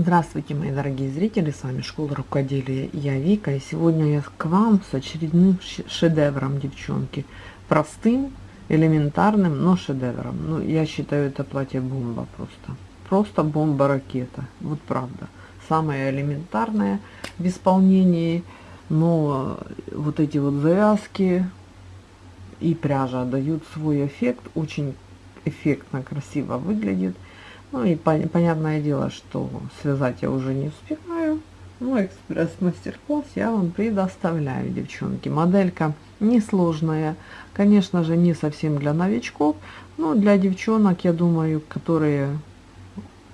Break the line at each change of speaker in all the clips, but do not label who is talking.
Здравствуйте, мои дорогие зрители, с вами Школа Рукоделия, я Вика, и сегодня я к вам с очередным шедевром, девчонки. Простым, элементарным, но шедевром. Ну, я считаю, это платье бомба просто. Просто бомба-ракета, вот правда. Самое элементарное в исполнении, но вот эти вот завязки и пряжа дают свой эффект, очень эффектно, красиво выглядит. Ну и пон понятное дело, что связать я уже не успеваю. Ну, экспресс-мастер-класс я вам предоставляю, девчонки. Моделька несложная, конечно же, не совсем для новичков, но для девчонок, я думаю, которые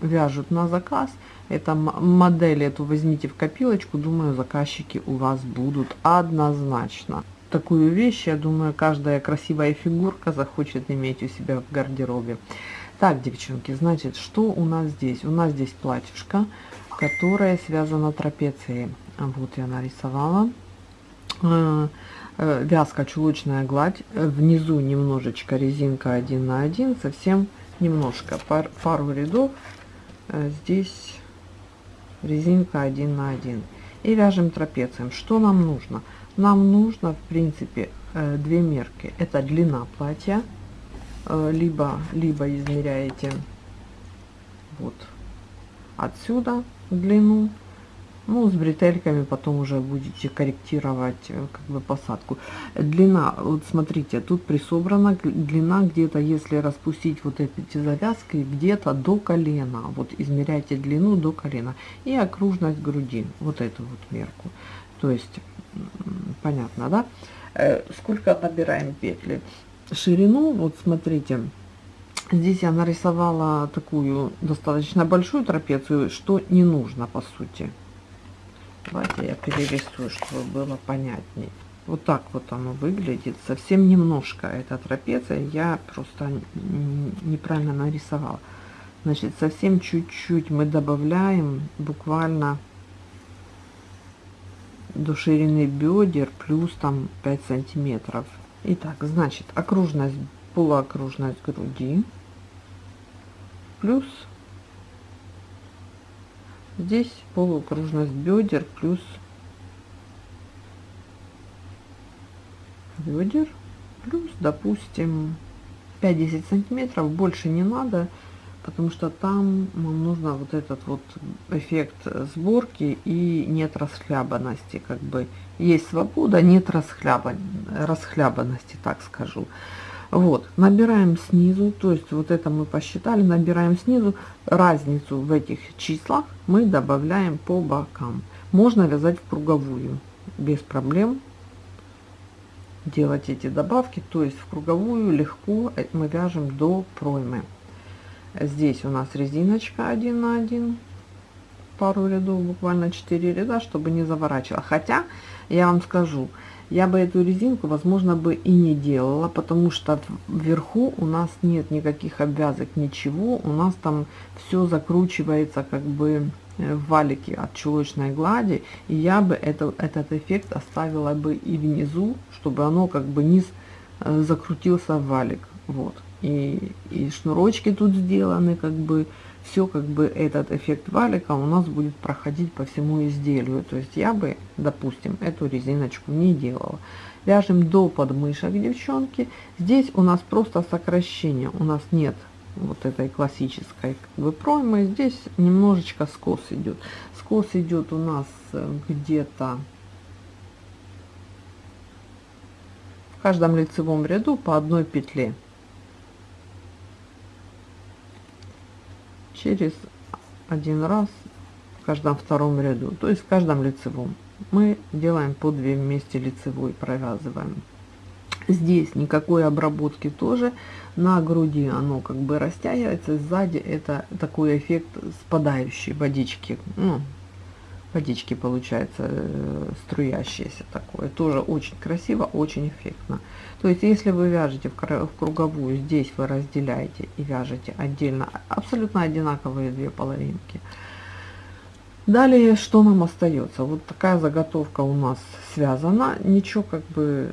вяжут на заказ, это модель эту возьмите в копилочку, думаю, заказчики у вас будут однозначно. Такую вещь, я думаю, каждая красивая фигурка захочет иметь у себя в гардеробе. Так, девчонки, значит, что у нас здесь? У нас здесь платьишко, которое связано трапецией. Вот я нарисовала. Э, э, вязка чулочная гладь. Внизу немножечко резинка 1 на 1, совсем немножко. Пар, пару рядов. Э, здесь резинка 1 на 1. И вяжем трапецием. Что нам нужно? Нам нужно, в принципе, две мерки. Это длина платья либо, либо измеряете вот отсюда длину, ну, с бретельками потом уже будете корректировать э, как бы посадку. Длина, вот смотрите, тут присобрана длина где-то, если распустить вот эти завязки, где-то до колена. Вот измеряйте длину до колена. И окружность груди, вот эту вот мерку. То есть, понятно, да? Э, сколько набираем петли? Ширину, вот смотрите, здесь я нарисовала такую достаточно большую трапецию, что не нужно по сути. Давайте я перерисую, чтобы было понятнее. Вот так вот оно выглядит. Совсем немножко эта трапеция я просто неправильно нарисовала. Значит, совсем чуть-чуть мы добавляем буквально до ширины бедер плюс там 5 сантиметров Итак, значит, окружность, полуокружность груди плюс здесь полуокружность бедер плюс бедер плюс, допустим, 5-10 сантиметров, больше не надо, потому что там нам нужно вот этот вот эффект сборки и нет расхлябанности, как бы есть свобода, нет расхляба, расхлябанности, так скажу. Вот, набираем снизу, то есть вот это мы посчитали, набираем снизу, разницу в этих числах мы добавляем по бокам. Можно вязать в круговую, без проблем делать эти добавки, то есть в круговую легко мы вяжем до проймы. Здесь у нас резиночка 1 на 1, пару рядов, буквально 4 ряда, чтобы не заворачивала. Хотя, я вам скажу, я бы эту резинку, возможно, бы и не делала, потому что вверху у нас нет никаких обвязок, ничего. У нас там все закручивается как бы э, в валике от чулочной глади. И я бы это, этот эффект оставила бы и внизу, чтобы оно как бы низ э, закрутился в валик. Вот и, и шнурочки тут сделаны, как бы все как бы этот эффект валика у нас будет проходить по всему изделию. То есть я бы, допустим, эту резиночку не делала. Вяжем до подмышек, девчонки. Здесь у нас просто сокращение, у нас нет вот этой классической как бы проймы. Здесь немножечко скос идет. Скос идет у нас э, где-то в каждом лицевом ряду по одной петле. Через один раз в каждом втором ряду, то есть в каждом лицевом. Мы делаем по 2 вместе лицевой, провязываем. Здесь никакой обработки тоже, на груди оно как бы растягивается, сзади это такой эффект спадающей водички, ну, водички получается э, струящиеся такое. Тоже очень красиво очень эффектно. То есть если вы вяжете в круговую здесь вы разделяете и вяжете отдельно абсолютно одинаковые две половинки. Далее что нам остается? Вот такая заготовка у нас связана. Ничего как бы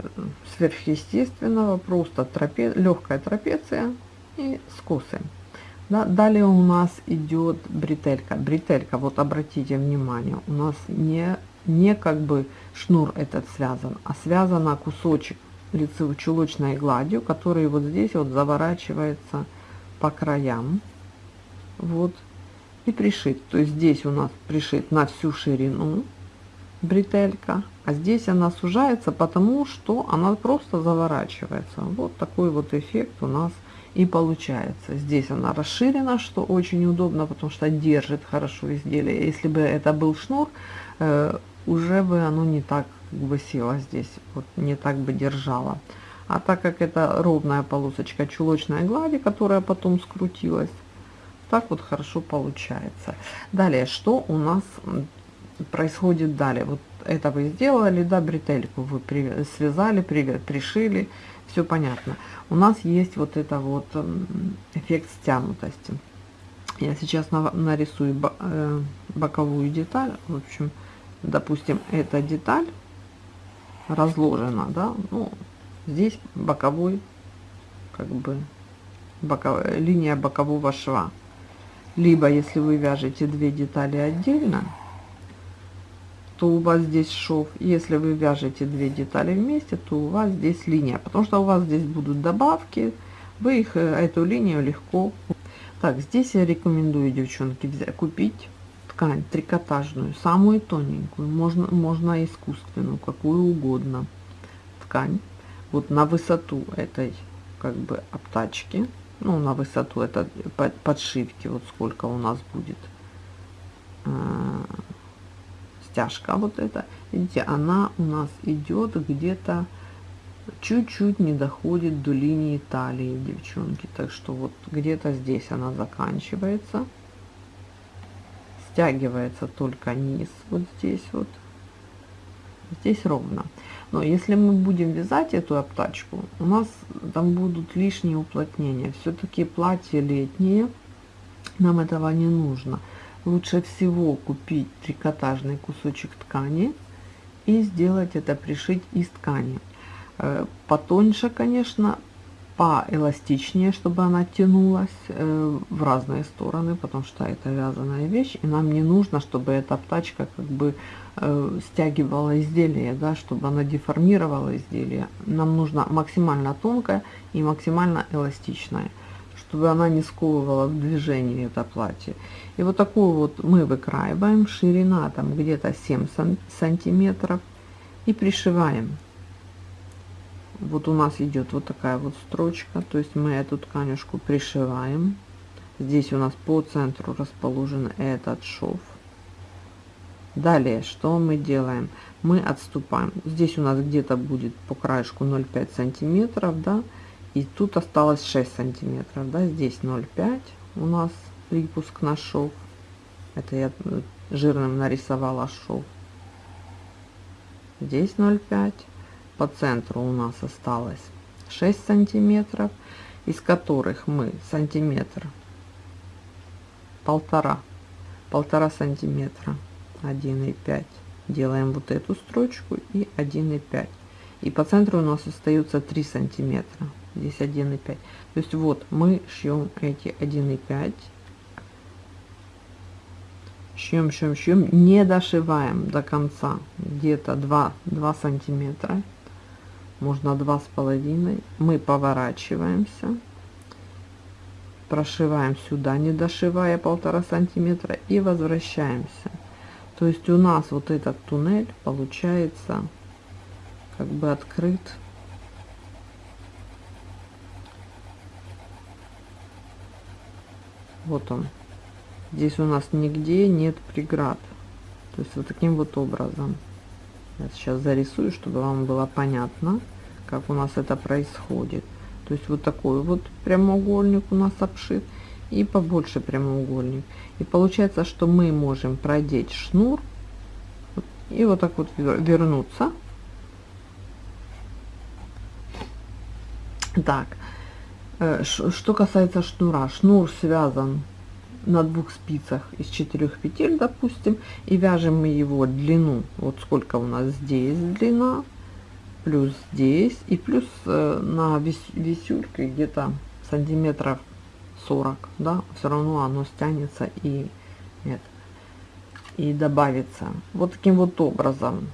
сверхъестественного просто трапе легкая трапеция и скосы Да, далее у нас идет бретелька. Бретелька, вот обратите внимание, у нас не, не как бы шнур этот связан, а связан кусочек лицевой чулочной гладью, который вот здесь вот заворачивается по краям. Вот. И пришит. То есть здесь у нас пришит на всю ширину бретелька, а здесь она сужается, потому что она просто заворачивается. Вот такой вот эффект у нас и получается. Здесь она расширена, что очень удобно, потому что держит хорошо изделие. Если бы это был шнур, э, уже бы оно не так как бы село здесь, вот не так бы держало. А так как это ровная полосочка чулочной глади, которая потом скрутилась, так вот хорошо получается. Далее, что у нас происходит далее? Вот это вы сделали, да, бретельку вы при, связали, при, пришили, все понятно. У нас есть вот это вот эффект стянутости. Я сейчас на, нарисую э, боковую деталь. В общем, допустим, эта деталь разложена, да, ну, здесь боковой, как бы, боковая, линия бокового шва. Либо, если вы вяжете две детали отдельно, то у вас здесь шов. Если вы вяжете две детали вместе, то у вас здесь линия, потому что у вас здесь будут добавки, вы их, э, эту линию легко... Так, здесь я рекомендую, девчонки, взять, купить ткань трикотажную, самую тоненькую, можно, можно искусственную, какую угодно ткань. Вот на высоту этой как бы обтачки, ну на высоту это подшивки, вот сколько у нас будет э, стяжка вот эта, видите, она у нас идет где-то чуть-чуть не доходит до линии талии, девчонки. Так что вот где-то здесь она заканчивается. Стягивается только низ вот здесь вот. Здесь ровно. Но если мы будем вязать эту обтачку у нас там будут лишние уплотнения. Все-таки платье летнее. Нам этого не нужно лучше всего купить трикотажный кусочек ткани и сделать это пришить из ткани э, потоньше конечно поэластичнее, чтобы она тянулась э, в разные стороны, потому что это вязаная вещь, и нам не нужно, чтобы эта птачка как бы э, стягивала изделие, да, чтобы она деформировала изделие. Нам нужно максимально тонкое и максимально эластичное, чтобы она не сковывала в движении это платье. И вот такую вот мы выкраиваем, ширина там где-то 7 сантиметров, и пришиваем. Вот у нас идет вот такая вот строчка то есть мы эту тканюшку пришиваем. Здесь у нас по центру расположен этот шов. Далее что мы делаем? Мы отступаем. Здесь у нас где-то будет по краешку 0,5 сантиметров да и тут осталось 6 сантиметров да здесь 0,5 у нас припуск на шов это я жирным нарисовала шов здесь 0,5 по центру у нас осталось 6 сантиметров из которых мы сантиметр полтора полтора сантиметра. 1,5 делаем вот эту строчку и 1,5 и по центру у нас остается 3 сантиметра здесь 1,5 то есть вот мы шьем эти 1,5 шьем шьем шьем не дошиваем до конца. Где-то 2 2 сантиметра. Можно два с половиной. Мы поворачиваемся. Прошиваем сюда не дошивая полтора сантиметра и возвращаемся. То есть у нас вот этот туннель получается как бы открыт вот он здесь у нас нигде нет преград то есть вот таким вот образом я сейчас зарисую, чтобы вам было понятно, как у нас это происходит. То есть вот такой вот прямоугольник у нас обшит и побольше прямоугольник. И получается, что мы можем продеть шнур и вот так вот вернуться. Так, что касается шнура, шнур связан на двух спицах из четырех петель допустим и вяжем мы его длину вот сколько у нас здесь длина плюс здесь и плюс э, на вис где-то сантиметров 40, да, все равно оно стянется и нет, и добавится. Вот таким вот образом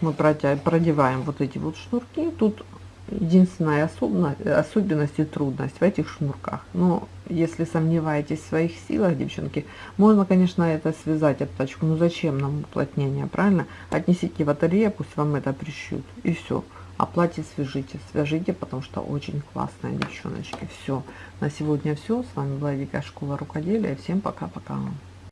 мы продеваем вот эти вот шнурки. Тут единственная особенность, и трудность в этих шнурках. Но если сомневаетесь в своих силах, девчонки, можно, конечно, это связать обтачку. Но зачем нам уплотнение, правильно? Отнесите в ателье, пусть вам это пришьют. И все. А платье свяжите, свяжите, потому что очень классная, девчоночки. Все. На сегодня все. С вами была Вика Школа Рукоделия. Всем пока-пока.